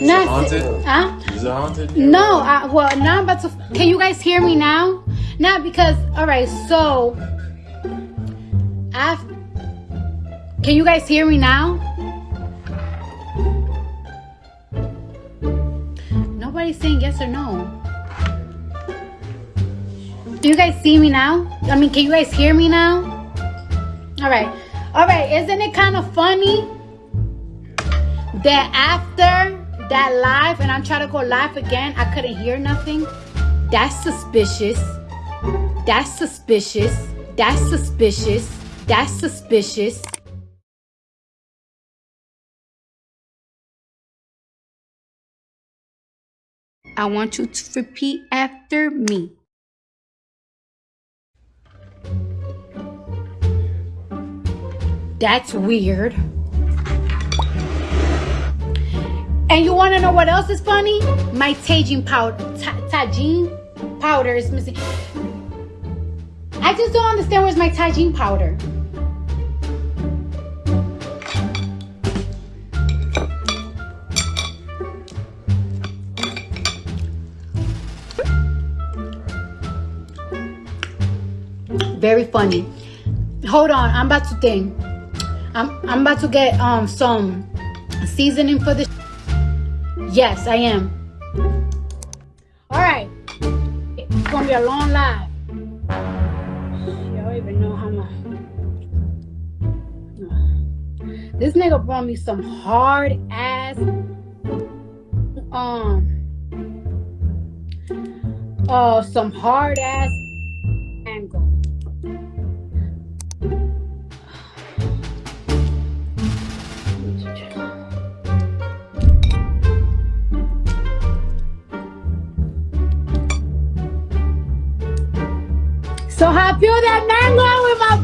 Is it haunted? Huh? Is it haunted? No. I, well, now I'm about to. Can you guys hear me now? Now because all right. So, I. Can you guys hear me now? Nobody's saying yes or no. Do you guys see me now? I mean, can you guys hear me now? All right. All right. Isn't it kind of funny that after that live and I'm trying to go live again, I couldn't hear nothing? That's suspicious. That's suspicious. That's suspicious. That's suspicious. I want you to repeat after me. That's weird. And you want to know what else is funny? My Tajin powder, Tajin powder is missing. I just don't understand where's my Tajin powder. Very funny. Hold on, I'm about to think. I'm I'm about to get um some seasoning for this. Yes, I am. All right. It's gonna be a long live. Y'all even know how much. This nigga brought me some hard ass um uh some hard ass So I peel that mango with my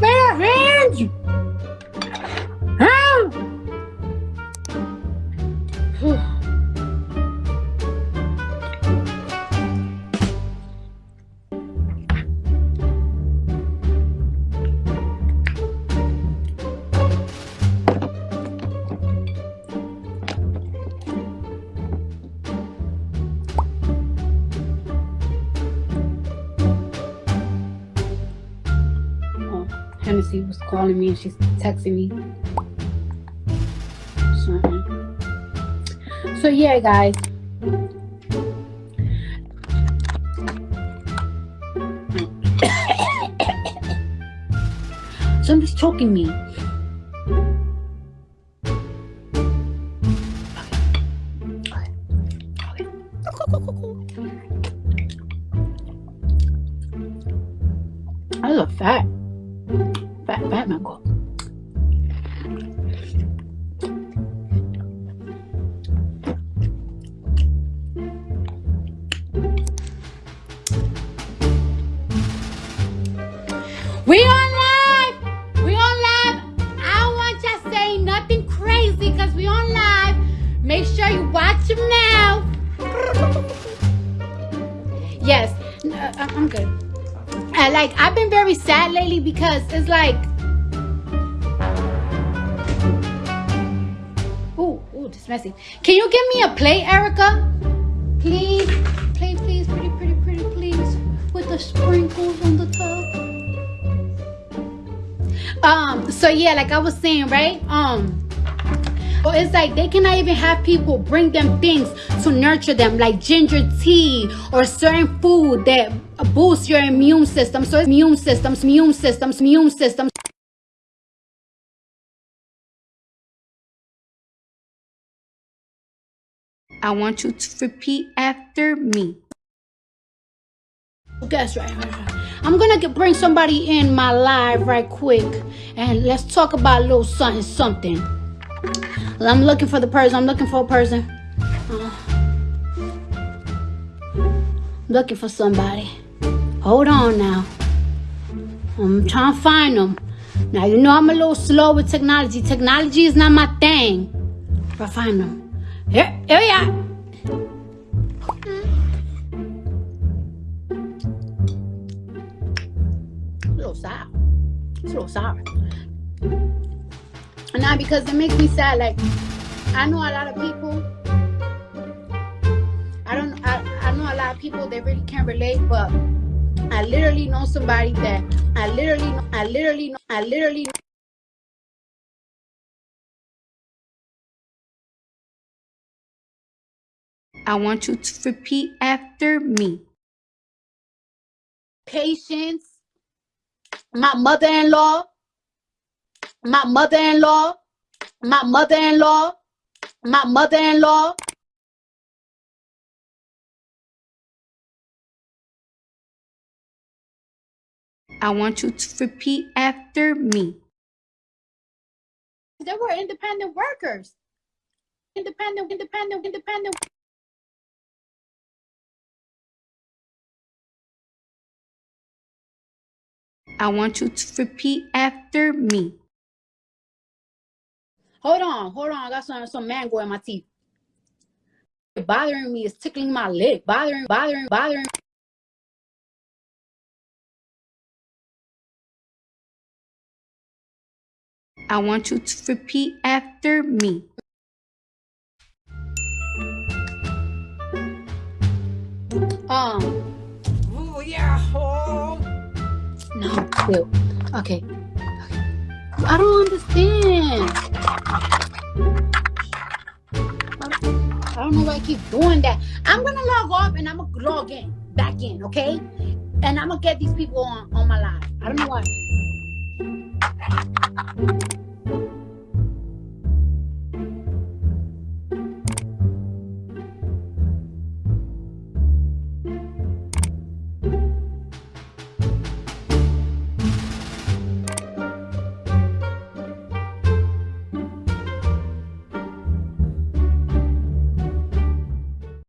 Hennessy was calling me and she's texting me. So, so yeah, guys. Somebody's choking me. I love fat. Fat mango. We on live! We on live! I don't want y'all saying nothing crazy because we on live. Make sure you watch them now. Yes, uh, I'm good. I like I've been very sad lately because it's like Ooh, messy. Can you give me a plate, Erica? Please, play, please, pretty, pretty, pretty, please, with the sprinkles on the top. Um, so yeah, like I was saying, right? Um, well, it's like they cannot even have people bring them things to nurture them, like ginger tea or certain food that boosts your immune system. So immune systems, immune systems, immune systems. I want you to repeat after me. That's right. I'm gonna bring somebody in my live right quick, and let's talk about a little something, something. I'm looking for the person. I'm looking for a person. Uh, looking for somebody. Hold on now. I'm trying to find them. Now, you know I'm a little slow with technology. Technology is not my thing. But find them. We are. a little. It's a little sour. Now, because it makes me sad. Like, I know a lot of people I don't. I, I know a lot of people they really can't relate, but I literally know somebody that I literally know, I literally know, I literally I want you to repeat after me. Patience, my mother-in-law, my mother-in-law, my mother-in-law, my mother-in-law. I want you to repeat after me. They were independent workers. Independent, independent, independent. I want you to repeat after me. Hold on, hold on. I got some some mango in my teeth. Bothering me It's tickling my lip. Bothering, bothering, bothering. I want you to repeat after me. Um. No, still. Okay. okay. I don't understand. I don't know why I keep doing that. I'm gonna log off and I'm gonna log in back in, okay? And I'm gonna get these people on on my live. I don't know why.